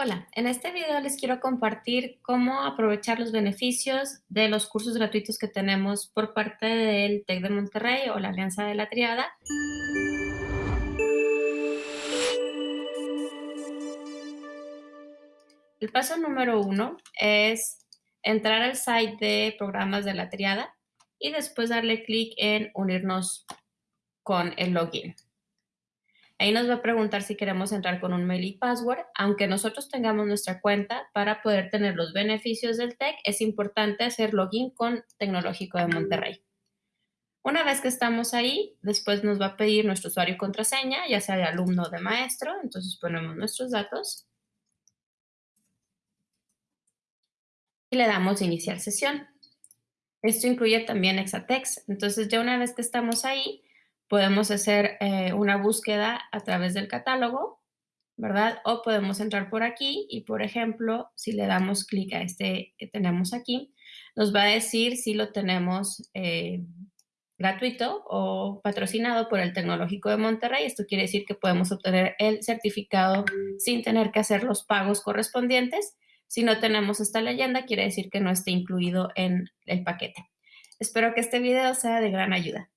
Hola, en este video les quiero compartir cómo aprovechar los beneficios de los cursos gratuitos que tenemos por parte del TEC de Monterrey o la Alianza de la Triada. El paso número uno es entrar al site de programas de la Triada y después darle clic en unirnos con el login. Ahí nos va a preguntar si queremos entrar con un mail y password. Aunque nosotros tengamos nuestra cuenta, para poder tener los beneficios del TEC, es importante hacer login con Tecnológico de Monterrey. Una vez que estamos ahí, después nos va a pedir nuestro usuario y contraseña, ya sea de alumno o de maestro. Entonces ponemos nuestros datos. Y le damos iniciar sesión. Esto incluye también Exatex. Entonces ya una vez que estamos ahí, Podemos hacer eh, una búsqueda a través del catálogo, ¿verdad? O podemos entrar por aquí y, por ejemplo, si le damos clic a este que tenemos aquí, nos va a decir si lo tenemos eh, gratuito o patrocinado por el Tecnológico de Monterrey. Esto quiere decir que podemos obtener el certificado sin tener que hacer los pagos correspondientes. Si no tenemos esta leyenda, quiere decir que no esté incluido en el paquete. Espero que este video sea de gran ayuda.